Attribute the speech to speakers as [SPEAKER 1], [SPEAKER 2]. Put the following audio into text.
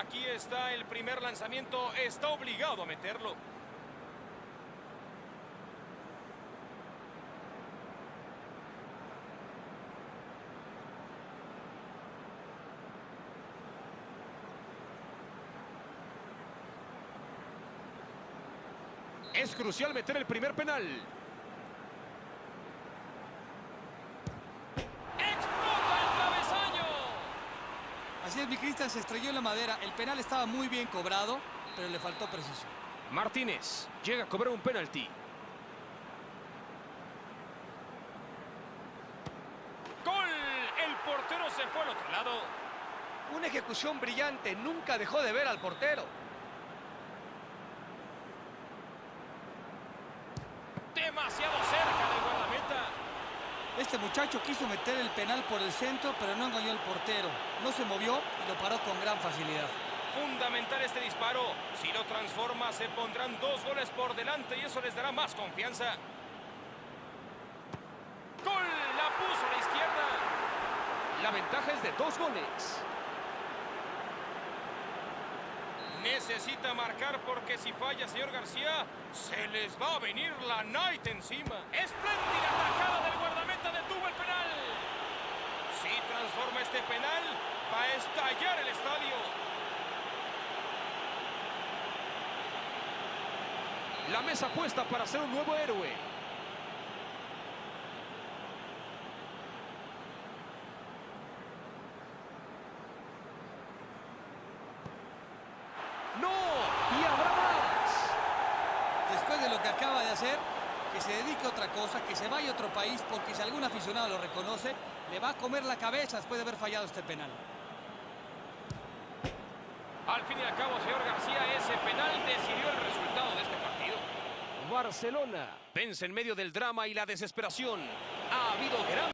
[SPEAKER 1] Aquí está el primer lanzamiento. Está obligado a meterlo.
[SPEAKER 2] Es crucial meter el primer penal.
[SPEAKER 3] Así es, mi Cristian se estrelló en la madera. El penal estaba muy bien cobrado, pero le faltó precisión.
[SPEAKER 2] Martínez llega a cobrar un penalti.
[SPEAKER 1] ¡Gol! El portero se fue al otro lado.
[SPEAKER 4] Una ejecución brillante, nunca dejó de ver al portero.
[SPEAKER 1] Demasiado cerca.
[SPEAKER 3] Este muchacho quiso meter el penal por el centro, pero no engañó al portero. No se movió y lo paró con gran facilidad.
[SPEAKER 1] Fundamental este disparo. Si lo transforma, se pondrán dos goles por delante y eso les dará más confianza. ¡Gol! La puso a la izquierda.
[SPEAKER 2] La ventaja es de dos goles.
[SPEAKER 1] Necesita marcar porque si falla, señor García, se les va a venir la night encima. ¡Espléndida tajada del guardameta! ¡Detuvo el penal! Si transforma este penal, va a estallar el estadio.
[SPEAKER 2] La mesa puesta para ser un nuevo héroe. ¡No! ¡Y habrá más!
[SPEAKER 3] Después de lo que acaba de hacer, que se dedique a otra cosa, que se vaya a otro país, porque si algún aficionado lo reconoce, le va a comer la cabeza después de haber fallado este penal.
[SPEAKER 1] Al fin y al cabo, señor García, ese penal decidió el resultado de este partido.
[SPEAKER 2] Barcelona vence en medio del drama y la desesperación. Ha habido gran...